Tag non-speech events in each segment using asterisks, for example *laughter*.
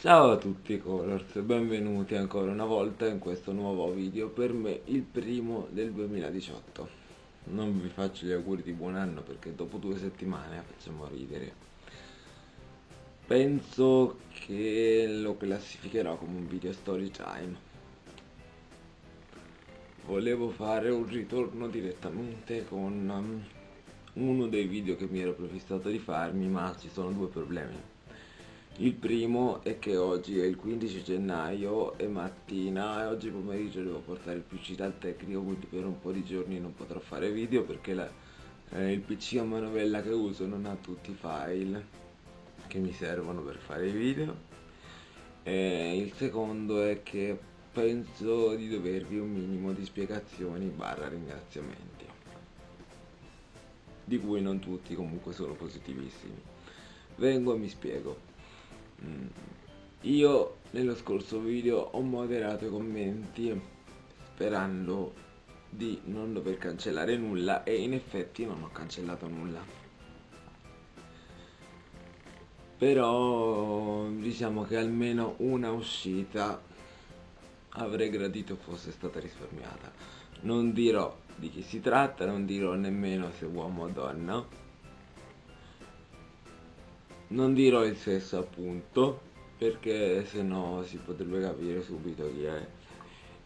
Ciao a tutti Colors, benvenuti ancora una volta in questo nuovo video, per me il primo del 2018. Non vi faccio gli auguri di buon anno perché dopo due settimane facciamo ridere. Penso che lo classificherò come un video story time. Volevo fare un ritorno direttamente con um, uno dei video che mi ero prefissato di farmi, ma ci sono due problemi il primo è che oggi è il 15 gennaio e mattina e oggi pomeriggio devo portare il PC dal tecnico quindi per un po' di giorni non potrò fare video perché la, eh, il PC a manovella che uso non ha tutti i file che mi servono per fare i video e il secondo è che penso di dovervi un minimo di spiegazioni barra ringraziamenti di cui non tutti comunque sono positivissimi vengo e mi spiego. Io nello scorso video ho moderato i commenti sperando di non dover cancellare nulla e in effetti non ho cancellato nulla. Però diciamo che almeno una uscita avrei gradito fosse stata risparmiata. Non dirò di chi si tratta non dirò nemmeno se uomo o donna non dirò il sesso appunto perché se no si potrebbe capire subito chi è.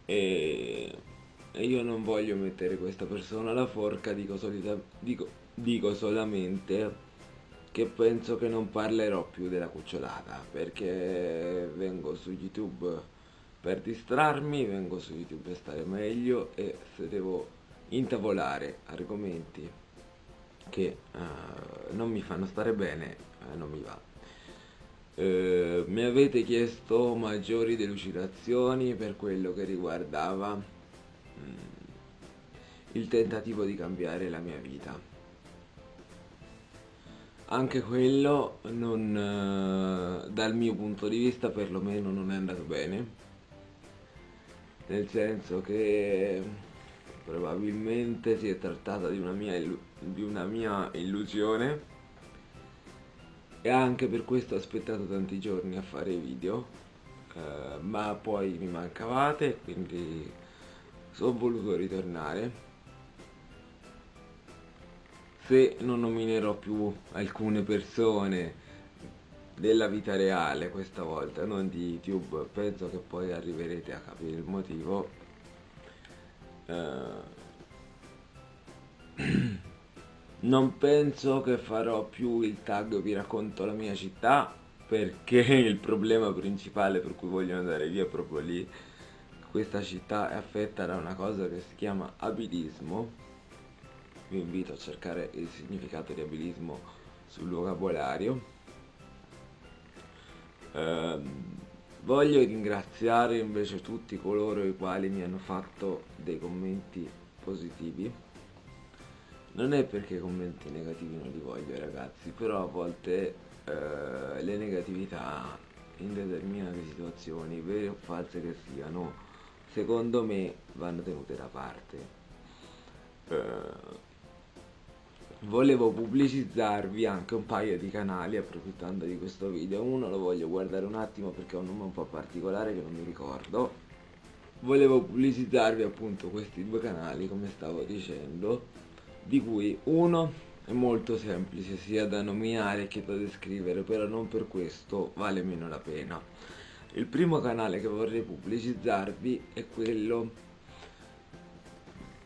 E, e io non voglio mettere questa persona alla forca dico, solita, dico, dico solamente che penso che non parlerò più della cucciolata perché vengo su youtube per distrarmi vengo su youtube per stare meglio e se devo intavolare argomenti che uh, non mi fanno stare bene eh, non mi va. Eh, mi avete chiesto maggiori delucidazioni per quello che riguardava mm, il tentativo di cambiare la mia vita. Anche quello non, dal mio punto di vista perlomeno non è andato bene. Nel senso che probabilmente si è trattata di una mia, di una mia illusione. E anche per questo ho aspettato tanti giorni a fare video eh, ma poi mi mancavate quindi sono voluto ritornare. Se non nominerò più alcune persone della vita reale questa volta non di youtube penso che poi arriverete a capire il motivo. Eh, *clears throat* non penso che farò più il tag vi racconto la mia città perché *laughs* il problema principale per cui voglio andare via è proprio lì. Questa città è affetta da una cosa che si chiama abilismo. Vi invito a cercare il significato di abilismo sul vocabolario. Eh, voglio ringraziare invece tutti coloro i quali mi hanno fatto dei commenti positivi non è perché i commenti negativi non li voglio ragazzi però a volte eh, le negatività in determinate situazioni vere o false che siano secondo me vanno tenute da parte. Eh, volevo pubblicizzarvi anche un paio di canali approfittando di questo video. Uno lo voglio guardare un attimo perché è un nome un po' particolare che non mi ricordo. Volevo pubblicizzarvi appunto questi due canali come stavo dicendo di cui uno è molto semplice sia da nominare che da descrivere però non per questo vale meno la pena. Il primo canale che vorrei pubblicizzarvi è quello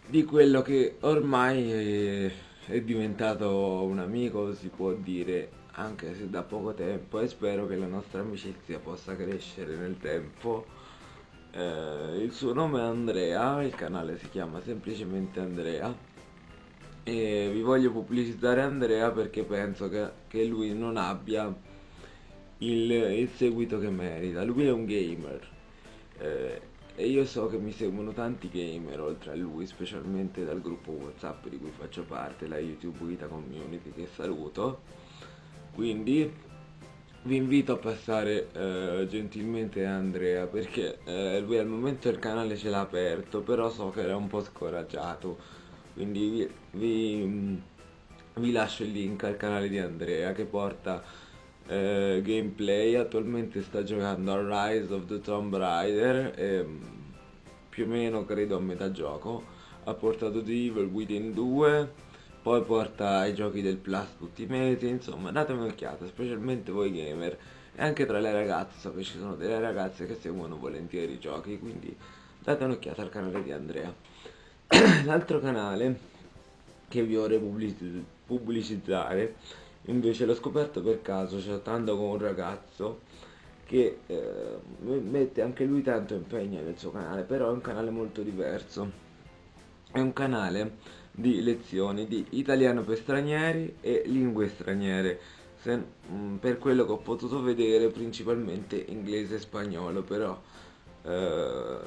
di quello che ormai è, è diventato un amico si può dire anche se da poco tempo e spero che la nostra amicizia possa crescere nel tempo. Eh, il suo nome è Andrea il canale si chiama semplicemente Andrea e vi voglio pubblicizzare Andrea perché penso che, che lui non abbia il, il, seguito che merita. Lui è un gamer eh, e io so che mi seguono tanti gamer oltre a lui specialmente dal gruppo whatsapp di cui faccio parte la youtube vita community che saluto. Quindi vi invito a passare eh, gentilmente Andrea perché eh, lui al momento il canale ce l'ha aperto però so che era un po' scoraggiato quindi vi, vi, vi lascio il link al canale di Andrea che porta eh, gameplay, attualmente sta giocando a Rise of the Tomb Raider, e, mm, più o meno credo a metà gioco, ha portato The Evil Within 2, poi porta i giochi del Plus Ultimate, insomma datemi un'occhiata, specialmente voi gamer, e anche tra le ragazze, so che ci sono delle ragazze che seguono volentieri i giochi, quindi date un'occhiata al canale di Andrea. *coughs* L'altro canale che vi vorrei pubblicizzare invece l'ho scoperto per caso chattando con un ragazzo che eh, mette anche lui tanto impegno nel suo canale però è un canale molto diverso. È un canale di lezioni di italiano per stranieri e lingue straniere Se, mh, mm, per quello che ho potuto vedere principalmente inglese e spagnolo però eh,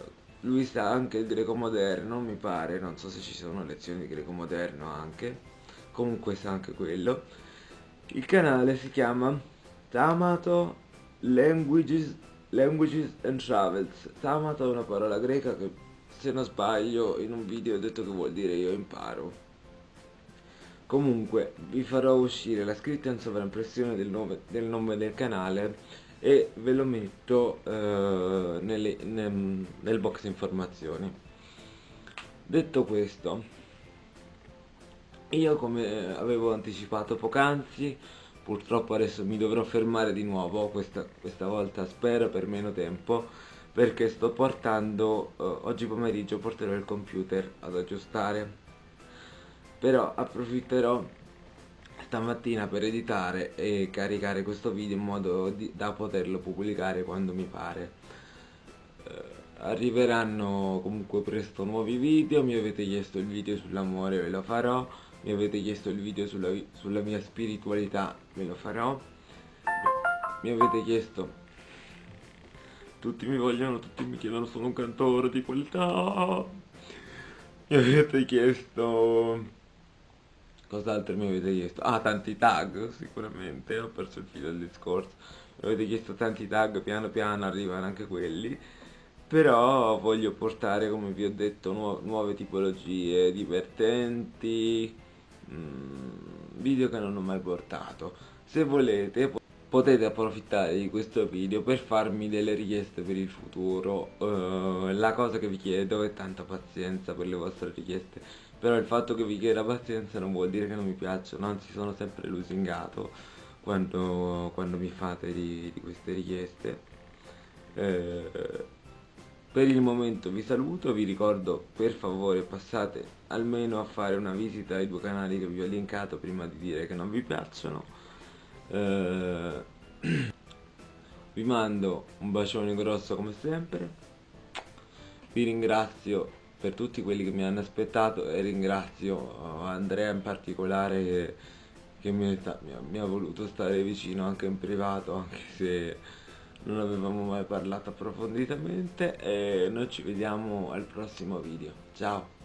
lui sa anche il greco moderno mi pare non so se ci sono lezioni di greco moderno anche comunque sa anche quello. Il canale si chiama Tamato Languages, Languages and Travels. Tamato è una parola greca che se non sbaglio in un video ho detto che vuol dire io imparo. Comunque vi farò uscire la scritta in sovraimpressione del nome del, nome del canale e ve lo metto eh, nelle, nel, nel box informazioni. Detto questo io come avevo anticipato poc'anzi purtroppo adesso mi dovrò fermare di nuovo questa, questa volta spero per meno tempo perché sto portando eh, oggi pomeriggio porterò il computer ad aggiustare. Però approfitterò stamattina per editare e caricare questo video in modo di, da poterlo pubblicare quando mi pare. Eh, arriveranno comunque presto nuovi video mi avete chiesto il video sull'amore ve lo farò. Mi avete chiesto il video sulla, sulla mia spiritualità ve lo farò. Mi avete chiesto tutti mi vogliono tutti mi chiedono sono un cantore di qualità. Mi avete chiesto Cos'altro mi avete chiesto? Ah, tanti tag, sicuramente, ho perso il filo del discorso. Mi avete chiesto tanti tag, piano piano arrivano anche quelli. Però voglio portare, come vi ho detto, nu nuove tipologie divertenti, mm, video che non ho mai portato. Se volete potete approfittare di questo video per farmi delle richieste per il futuro. Uh, la cosa che vi chiedo è tanta pazienza per le vostre richieste però il fatto che vi chieda pazienza non vuol dire che non mi piacciono, anzi sono sempre lusingato quando, quando mi fate di, di queste richieste. Eh, per il momento vi saluto, vi ricordo per favore passate almeno a fare una visita ai due canali che vi ho linkato prima di dire che non vi piacciono. Eh, *clears throat* vi mando un bacione grosso come sempre, vi ringrazio per tutti quelli che mi hanno aspettato e ringrazio Andrea in particolare che, che mi, ha, mi, ha, voluto stare vicino anche in privato anche se non avevamo mai parlato approfonditamente e noi ci vediamo al prossimo video. Ciao